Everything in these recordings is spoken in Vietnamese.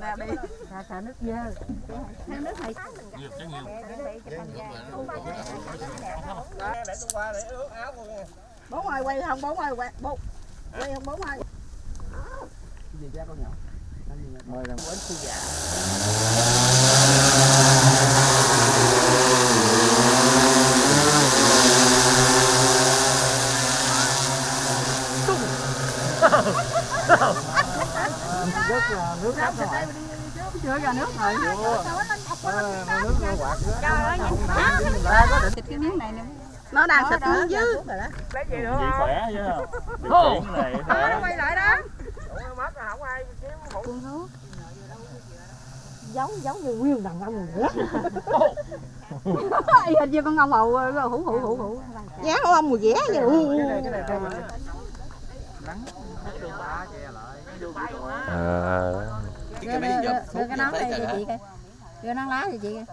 đẹp nè đi Xả xả nước dơ. Hang nước này nhiều cái nhiều. Để tôi qua để ướt áo luôn nha bố ơi quay không bố ơi quay bố. Quay không bố ơi. Gì ra con nhỏ mời làm bánh sư già rất là nước lắm rồi chưa ra nước rồi nước nó quạt thịt cái miếng này nè nó đang xịt nước dư lấy gì nữa không khỏe chứ nó quay lại đó. Mất rồi không ai kiếm hũ giống giống như nguyên đàn ông nữa. hình như con ông hầu hủ hủ hủ hủ của ông mùi ghé vậy. Cái này này mình ờ Đưa, đưa, đưa, đưa cái nón đây cho chị coi. Đưa nón lá cho chị coi.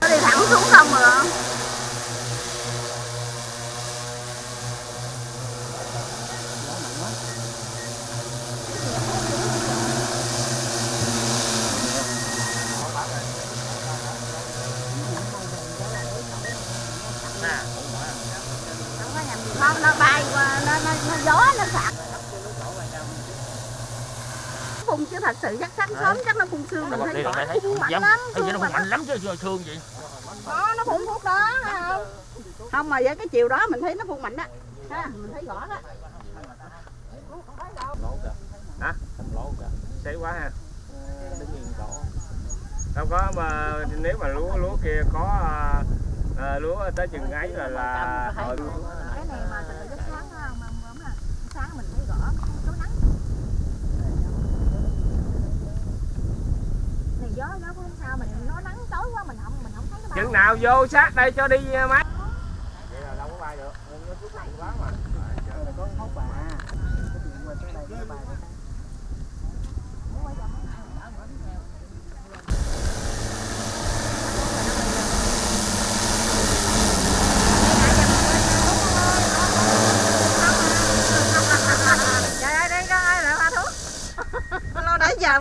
nó đi thẳng xuống không rồi không nó bay qua nó nó, nó gió nó sạc phun chứ thật sự chắc sáng sớm chắc nó phun sương mình thấy rõ nó phun mạnh lắm thương nó mạnh lắm chứ chứ thương vậy đó nó phun thuốc đó không mà với cái chiều đó mình thấy nó phun mạnh đó ha mình thấy rõ đó Hả? không lỗ cả sấy quá ha đứng yên đâu có mà nếu mà lúa lúa kia có à, lúa tới chừng ấy là là hồi Cái này mà từ lúc sáng á, mà mà mà sáng mình thấy rõ có nắng. Này gió gió cũng không sao mình nó nắng tối quá mình không mình không thấy nó bao. chừng nào vô sát đây cho đi à, máy vậy là đâu có bay được. Nó xuống lạnh quá mà. Có hốt bà cái chuyện qua tới đây nó bay Nhà